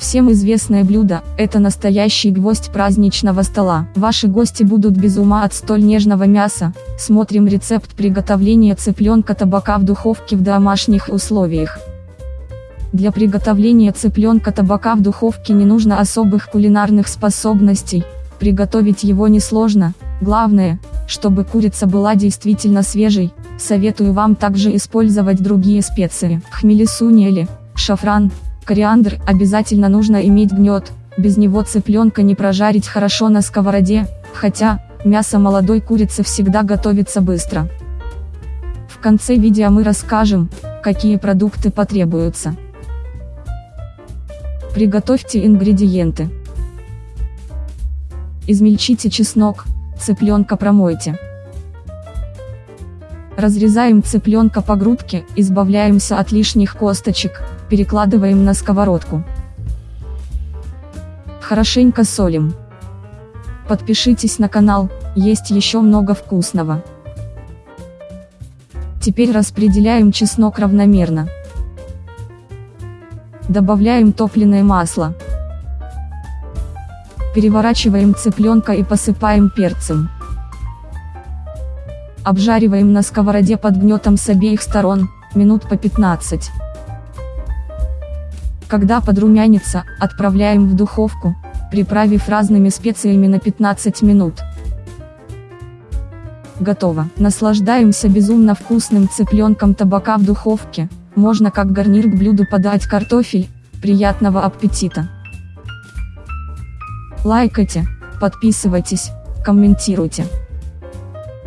Всем известное блюдо – это настоящий гвоздь праздничного стола. Ваши гости будут без ума от столь нежного мяса. Смотрим рецепт приготовления цыпленка табака в духовке в домашних условиях. Для приготовления цыпленка табака в духовке не нужно особых кулинарных способностей, приготовить его несложно, главное, чтобы курица была действительно свежей, советую вам также использовать другие специи, хмели-сунели, шафран, Кориандр обязательно нужно иметь гнет, без него цыпленка не прожарить хорошо на сковороде, хотя, мясо молодой курицы всегда готовится быстро. В конце видео мы расскажем, какие продукты потребуются. Приготовьте ингредиенты. Измельчите чеснок, цыпленка промойте. Разрезаем цыпленка по грудке, избавляемся от лишних косточек, перекладываем на сковородку. Хорошенько солим. Подпишитесь на канал, есть еще много вкусного. Теперь распределяем чеснок равномерно. Добавляем топленое масло. Переворачиваем цыпленка и посыпаем перцем. Обжариваем на сковороде под гнетом с обеих сторон, минут по 15. Когда подрумянится, отправляем в духовку, приправив разными специями на 15 минут. Готово. Наслаждаемся безумно вкусным цыпленком табака в духовке, можно как гарнир к блюду подать картофель, приятного аппетита. Лайкайте, подписывайтесь, комментируйте.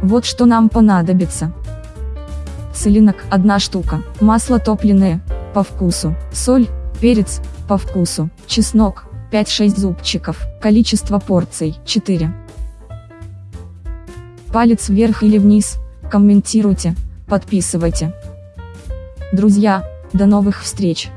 Вот что нам понадобится. Целинок – одна штука, масло топленое, по вкусу, соль, перец, по вкусу, чеснок, 5-6 зубчиков, количество порций, 4. Палец вверх или вниз, комментируйте, подписывайте. Друзья, до новых встреч!